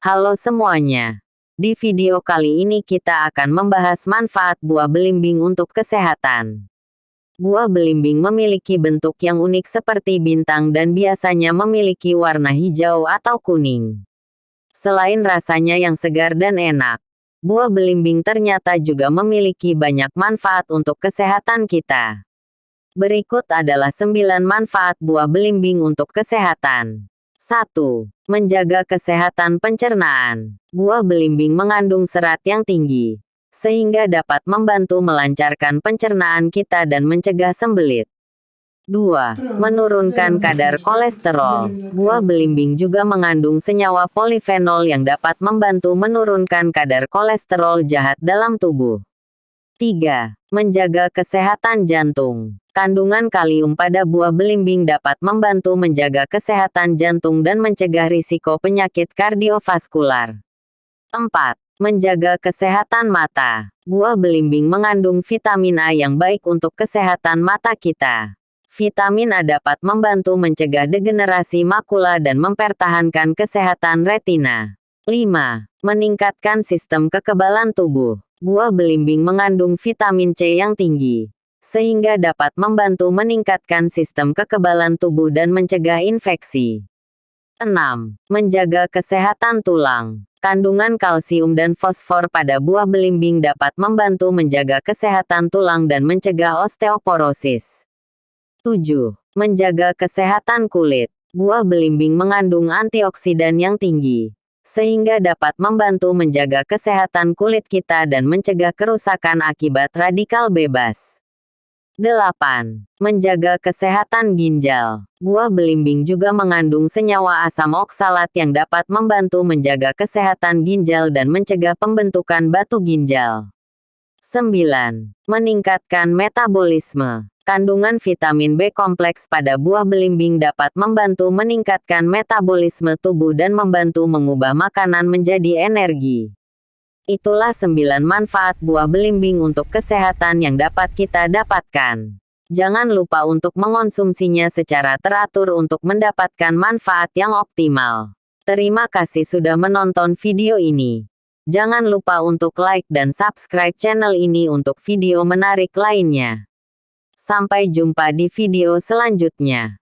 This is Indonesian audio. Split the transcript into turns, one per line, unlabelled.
Halo semuanya. Di video kali ini kita akan membahas manfaat buah belimbing untuk kesehatan. Buah belimbing memiliki bentuk yang unik seperti bintang dan biasanya memiliki warna hijau atau kuning. Selain rasanya yang segar dan enak, buah belimbing ternyata juga memiliki banyak manfaat untuk kesehatan kita. Berikut adalah 9 manfaat buah belimbing untuk kesehatan. 1. Menjaga kesehatan pencernaan. Buah belimbing mengandung serat yang tinggi, sehingga dapat membantu melancarkan pencernaan kita dan mencegah sembelit. 2. Menurunkan kadar kolesterol. Buah belimbing juga mengandung senyawa polifenol yang dapat membantu menurunkan kadar kolesterol jahat dalam tubuh. 3. Menjaga kesehatan jantung. Kandungan kalium pada buah belimbing dapat membantu menjaga kesehatan jantung dan mencegah risiko penyakit kardiovaskular. 4. Menjaga kesehatan mata. Buah belimbing mengandung vitamin A yang baik untuk kesehatan mata kita. Vitamin A dapat membantu mencegah degenerasi makula dan mempertahankan kesehatan retina. 5. Meningkatkan sistem kekebalan tubuh. Buah belimbing mengandung vitamin C yang tinggi sehingga dapat membantu meningkatkan sistem kekebalan tubuh dan mencegah infeksi. 6. Menjaga kesehatan tulang. Kandungan kalsium dan fosfor pada buah belimbing dapat membantu menjaga kesehatan tulang dan mencegah osteoporosis. 7. Menjaga kesehatan kulit. Buah belimbing mengandung antioksidan yang tinggi, sehingga dapat membantu menjaga kesehatan kulit kita dan mencegah kerusakan akibat radikal bebas. 8. Menjaga kesehatan ginjal. Buah belimbing juga mengandung senyawa asam oksalat yang dapat membantu menjaga kesehatan ginjal dan mencegah pembentukan batu ginjal. 9. Meningkatkan metabolisme. Kandungan vitamin B kompleks pada buah belimbing dapat membantu meningkatkan metabolisme tubuh dan membantu mengubah makanan menjadi energi. Itulah 9 manfaat buah belimbing untuk kesehatan yang dapat kita dapatkan. Jangan lupa untuk mengonsumsinya secara teratur untuk mendapatkan manfaat yang optimal. Terima kasih sudah menonton video ini. Jangan lupa untuk like dan subscribe channel ini untuk video menarik lainnya. Sampai jumpa di video selanjutnya.